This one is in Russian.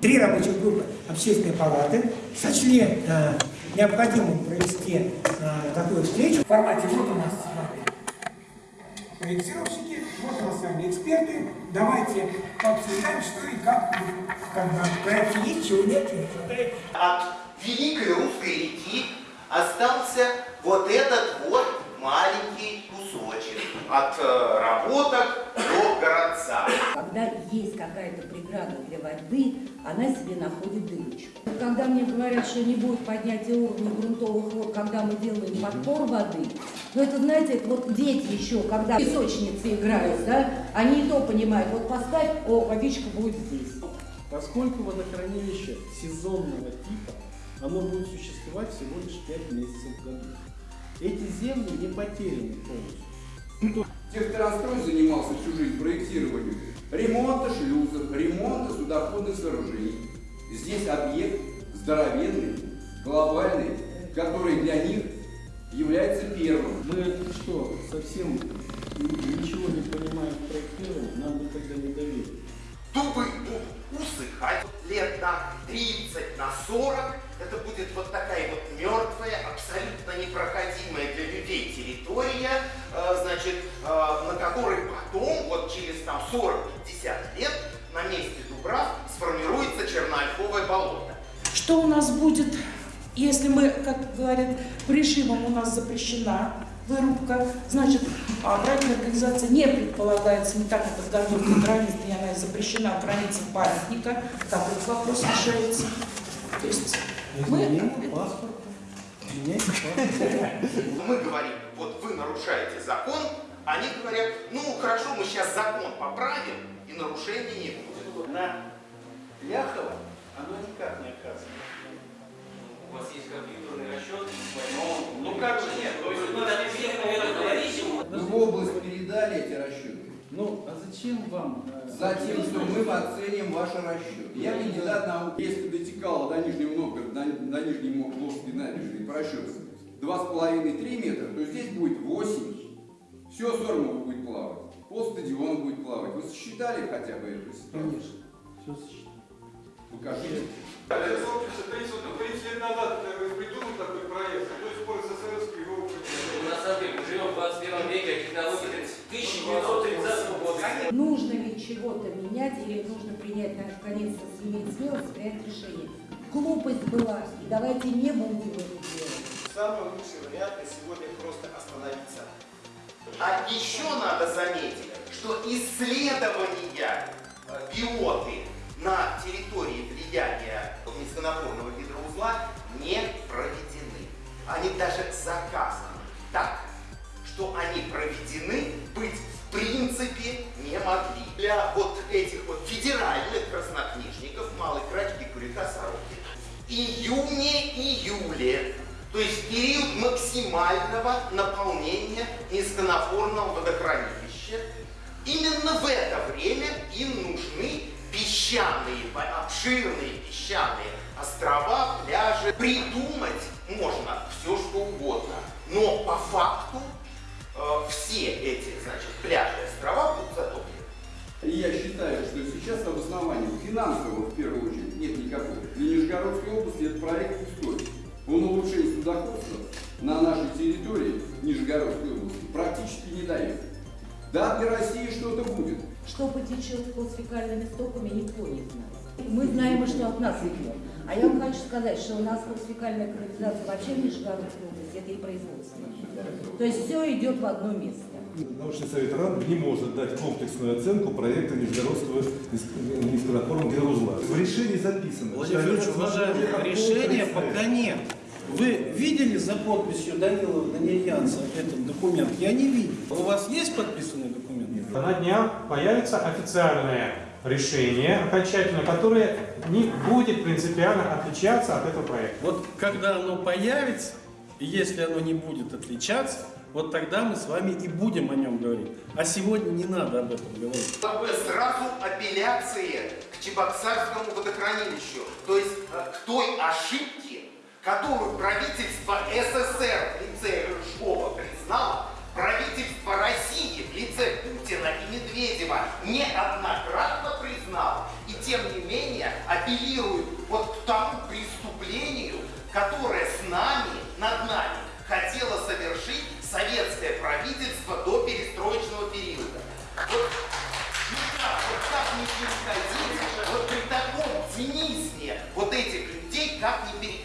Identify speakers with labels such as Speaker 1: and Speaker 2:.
Speaker 1: Три рабочих группы общественной палаты сочли э, необходимым провести э, такую встречу в формате вот у нас с вами проектировщики, вот у нас с вами эксперты. Давайте пообсуждаем, что и как, бы, в проекте есть, чего нет.
Speaker 2: От великой русской реки остался вот этот вот маленький кусочек от э, работок городца.
Speaker 3: Когда есть какая-то преграда для воды, она себе находит дырочку. Когда мне говорят, что не будет поднятия уровня грунтовых вод, когда мы делаем подпор воды, ну это, знаете, это вот дети еще, когда песочницы играют, да, они и то понимают, вот поставь, о, водичка будет здесь.
Speaker 4: Поскольку водохранилище сезонного типа, оно будет существовать всего лишь 5 месяцев в году. Эти земли не потеряны полностью.
Speaker 5: Техтранстрой занимался всю жизнь проектированием ремонта шлюзов, ремонта судоходных сооружений. Здесь объект здоровенный, глобальный, который для них является первым.
Speaker 4: Мы что, совсем ничего не понимаем в проектировании, нам бы тогда не доверили.
Speaker 2: Дубы усыхать лет на 30, на 40. Это будет вот такая вот мертвая, абсолютно непроходимая вот через там 40-50 лет, на месте Дубрав сформируется черноольховое болото.
Speaker 6: Что у нас будет, если мы, как говорят, режимом у нас запрещена вырубка, значит, а проектная организация не предполагается, не так это в году границы, она запрещена в границах памятника, как этот вопрос решается. То есть мы...
Speaker 4: Паспорт.
Speaker 2: Мы говорим, вот вы нарушаете закон, они говорят, ну хорошо, мы сейчас закон поправим, и нарушений не будет.
Speaker 4: На Ляхова оно никак не оказывается.
Speaker 7: У вас есть компьютерный расчет?
Speaker 4: Ну,
Speaker 7: Ну как же нет? То есть вы так всем это говорите?
Speaker 5: Мы в область передали эти расчеты.
Speaker 4: Ну, а зачем вам? э,
Speaker 5: Затем, что мы оценим ваши расчеты. Я кандидат наук. Если дотекало до Нижнего Новгорода, до, до Нижней Новгородской набережной по расчетам 2,5-3 метра, то здесь будет 8. Все Сормово будет плавать. Пол стадиона будет плавать. Вы сосчитали хотя бы эту ситуацию?
Speaker 4: Конечно. Все сочетано.
Speaker 5: Покажите.
Speaker 8: Александр Ильич, 30 лет назад придумал такой проект, а до сих пор СССР его
Speaker 7: На самом деле, мы живем в 21 веке, а технологии 1930 года.
Speaker 3: Нужно ли чего-то менять или нужно принять, наконец-то, иметь смелость принять решение. Глупость была, и давайте не будем это делать.
Speaker 9: Самый лучший вариант на сегодня просто остановиться.
Speaker 2: А еще надо заметить, что исследования э, биоты на территории влияния низконапорного гидроузла не проведены. Они даже заказаны так, что они проведены быть в принципе не могли. Для вот период максимального наполнения низконапорного водохранилища. Именно в это время им нужны песчаные, обширные песчаные острова, пляжи. Придумать можно все, что угодно. Но по факту э, все эти, значит, пляжи и острова будут затоплены.
Speaker 5: Я считаю, что сейчас обоснования финансового, Нижегородской области практически не дает. Да, для России что-то будет.
Speaker 3: Что потечет под фекальными стоками, никто не знает. Мы знаем, и что от нас идет. А я вам хочу сказать, что у нас фекальная канализация вообще в Нижегородской области, это и производство. То есть все идет в одно место.
Speaker 10: Научный совет РАН не может дать комплексную оценку проекта Нижегородского низконапорного гидроузла. В решении записано.
Speaker 4: Владимир
Speaker 10: это
Speaker 4: уважаемый, решения пока нет. Вы видели за подписью Данилова Данильянца этот документ? Я не видел. У вас есть подписанный документ?
Speaker 11: На днях появится официальное решение окончательное, которое не будет принципиально отличаться от этого проекта.
Speaker 4: Вот когда оно появится, и если оно не будет отличаться, вот тогда мы с вами и будем о нем говорить. А сегодня не надо об этом говорить.
Speaker 2: Как бы сразу апелляции к Чебоксарскому водохранилищу, то есть э, к той ошибке, которую правительство СССР в лице Рыжкова признало, правительство России в лице Путина и Медведева неоднократно признало и тем не менее апеллирует вот к тому преступлению, которое с нами, над нами, хотело совершить советское правительство до перестроечного периода. Вот, ну как, вот как не переходить вот при таком цинизме вот этих людей, как не переходить?